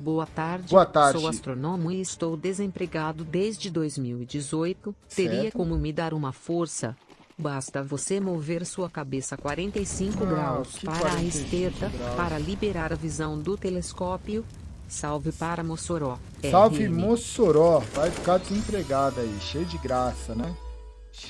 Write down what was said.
boa tarde. Boa tarde. Sou astrônomo e estou desempregado desde 2018. Teria como me dar uma força? Basta você mover sua cabeça 45 Ah, graus para para a esquerda para liberar a visão do telescópio. Salve para Mossoró. Salve RM. Mossoró, vai ficar desempregado aí, cheio de graça, né?